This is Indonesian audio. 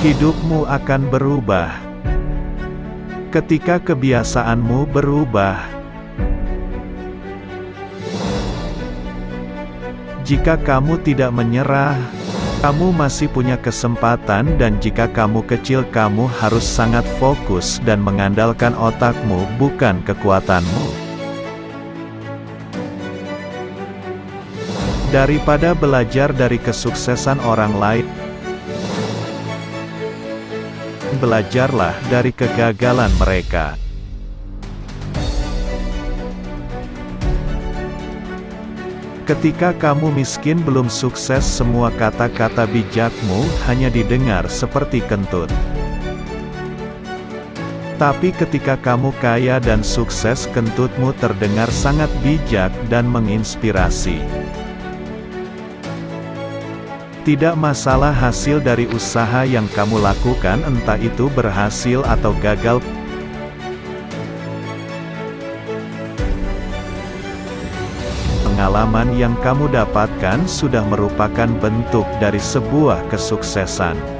hidupmu akan berubah. Ketika kebiasaanmu berubah, jika kamu tidak menyerah, kamu masih punya kesempatan dan jika kamu kecil kamu harus sangat fokus dan mengandalkan otakmu bukan kekuatanmu. Daripada belajar dari kesuksesan orang lain, belajarlah dari kegagalan mereka. Ketika kamu miskin belum sukses semua kata-kata bijakmu hanya didengar seperti kentut. Tapi ketika kamu kaya dan sukses kentutmu terdengar sangat bijak dan menginspirasi. Tidak masalah hasil dari usaha yang kamu lakukan entah itu berhasil atau gagal. Pengalaman yang kamu dapatkan sudah merupakan bentuk dari sebuah kesuksesan.